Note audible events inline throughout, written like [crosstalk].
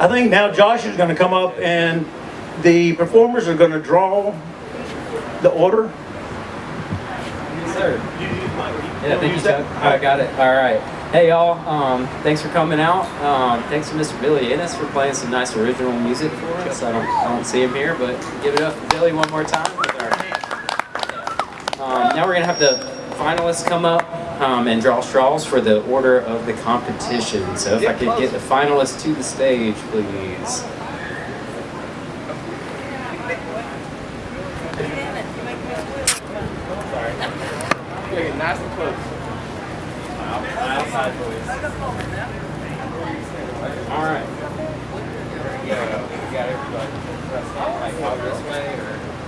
I think now Josh is gonna come up and the performers are gonna draw the order. Yes, sir. Yeah, thank you, Chuck. I got it. All right. Hey, y'all. Um, thanks for coming out. Um, thanks to Mr. Billy Ennis for playing some nice original music for us. I don't, I don't see him here, but give it up for Billy one more time. With our, um, now we're gonna have the finalists come up um, and draw straws for the order of the competition. So if I could get the finalists to the stage, please. Nice and close. All right. Yeah, we got everybody. Like, go this way or?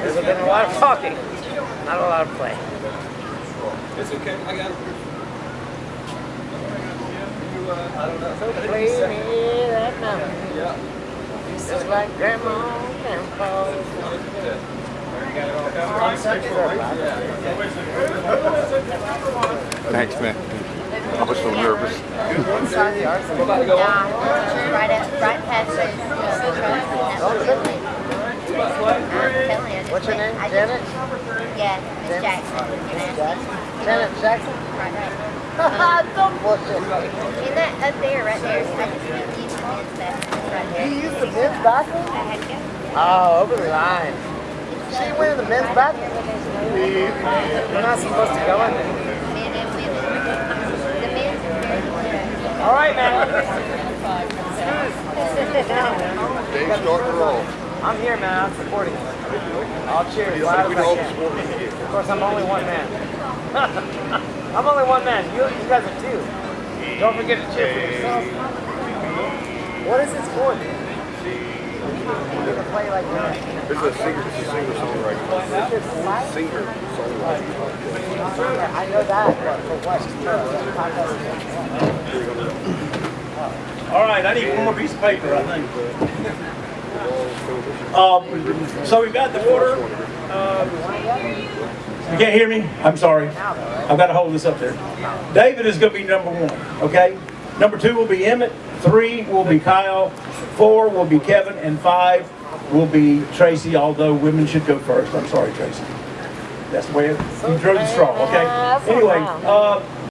There's been a lot of talking, not a lot of play. It's okay, I got it. You, uh, I don't know. So play me that number, Yeah. just like grandma and grandpa. Thanks, man. I was so nervous. Inside the arsenal. Yeah, right at, right past the, the truck. Don't trip me. I'm telling you. What's your name? Janet? Yeah, Miss Jackson. Janet. Jackson? Janet Jackson? Right, right. Don't bullshit. In that, up there, right there, I just need to use the men's bathroom right You there. used the men's bathroom? I had to go. Oh, over the line. She went in the men's bathroom? We're not supposed to go in there. Men and women. The men's is very good. All right, man. Dave's starting to roll. I'm here, man. I'm supporting you. I'll cheer as loud as I can. sport we get. Of course, I'm only one man. [laughs] I'm only one man. You, you guys are two. Don't forget to cheer for yourself. What is this for? You're play like that. This is a singer, this is a singer songwriter. This is what? Singer songwriter. I know that, but for what? All right, I need one more piece of paper, I think. [laughs] Um, so we've got the order. Um, You can't hear me? I'm sorry. I've got to hold this up there. David is going to be number one, okay? Number two will be Emmett. Three will be Kyle. Four will be Kevin. And five will be Tracy, although women should go first. I'm sorry, Tracy. That's the way it, you drew the straw, okay? Anyway, uh,